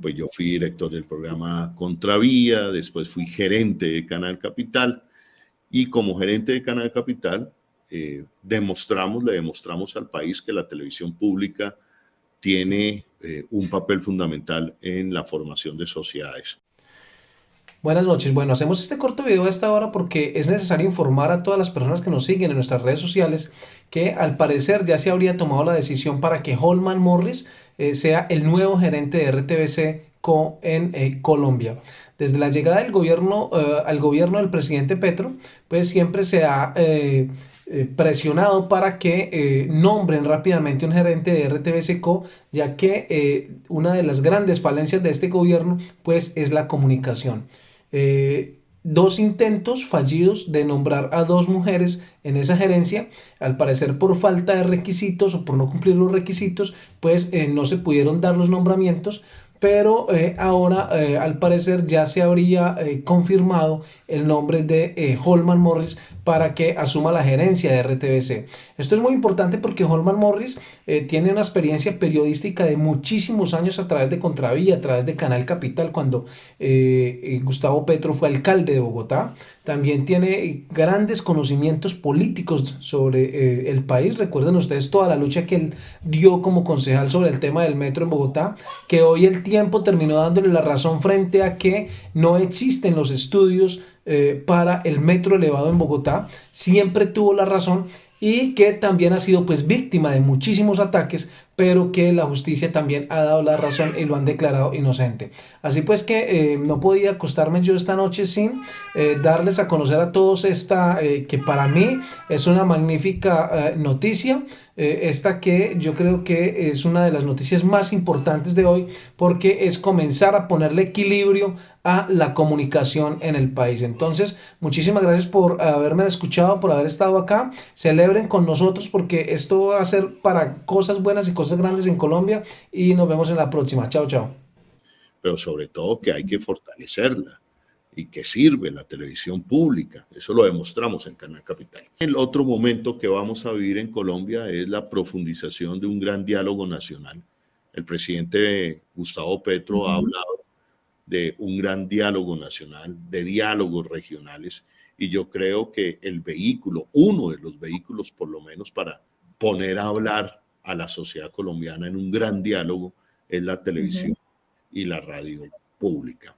Pues yo fui director del programa Contravía, después fui gerente de Canal Capital y como gerente de Canal Capital eh, demostramos, le demostramos al país que la televisión pública tiene eh, un papel fundamental en la formación de sociedades. Buenas noches. Bueno, hacemos este corto video a esta hora porque es necesario informar a todas las personas que nos siguen en nuestras redes sociales que al parecer ya se habría tomado la decisión para que Holman Morris eh, sea el nuevo gerente de RTBC en eh, Colombia. Desde la llegada del gobierno eh, al gobierno del presidente Petro, pues siempre se ha presionado para que nombren rápidamente un gerente de RTBC Co, ya que una de las grandes falencias de este gobierno pues es la comunicación. Dos intentos fallidos de nombrar a dos mujeres en esa gerencia, al parecer por falta de requisitos o por no cumplir los requisitos, pues no se pudieron dar los nombramientos, pero eh, ahora eh, al parecer ya se habría eh, confirmado el nombre de Holman Morris para que asuma la gerencia de RTBC. Esto es muy importante porque Holman Morris tiene una experiencia periodística de muchísimos años a través de Contravía, a través de Canal Capital, cuando Gustavo Petro fue alcalde de Bogotá. También tiene grandes conocimientos políticos sobre el país. Recuerden ustedes toda la lucha que él dio como concejal sobre el tema del metro en Bogotá, que hoy el tiempo terminó dándole la razón frente a que no existen los estudios eh, para el metro elevado en Bogotá. Siempre tuvo la razón y que también ha sido pues víctima de muchísimos ataques, pero que la justicia también ha dado la razón y lo han declarado inocente. Así pues que eh, no podía acostarme yo esta noche sin eh, darles a conocer a todos esta, que para mí es una magnífica noticia, eh, esta que yo creo que es una de las noticias más importantes de hoy porque es comenzar a ponerle equilibrio a la comunicación en el país. Entonces, muchísimas gracias por haberme escuchado, por haber estado acá. Celebren con nosotros porque esto va a ser para cosas buenas y cosas grandes en Colombia y nos vemos en la próxima. Chao, chao. Pero sobre todo que hay que fortalecerla y que sirve la televisión pública. Eso lo demostramos en Canal Capital. El otro momento que vamos a vivir en Colombia es la profundización de un gran diálogo nacional. El presidente Gustavo Petro ha hablado de un gran diálogo nacional, de diálogos regionales, y yo creo que el vehículo, uno de los vehículos por lo menos para poner a hablar a la sociedad colombiana en un gran diálogo, es la televisión y la radio pública.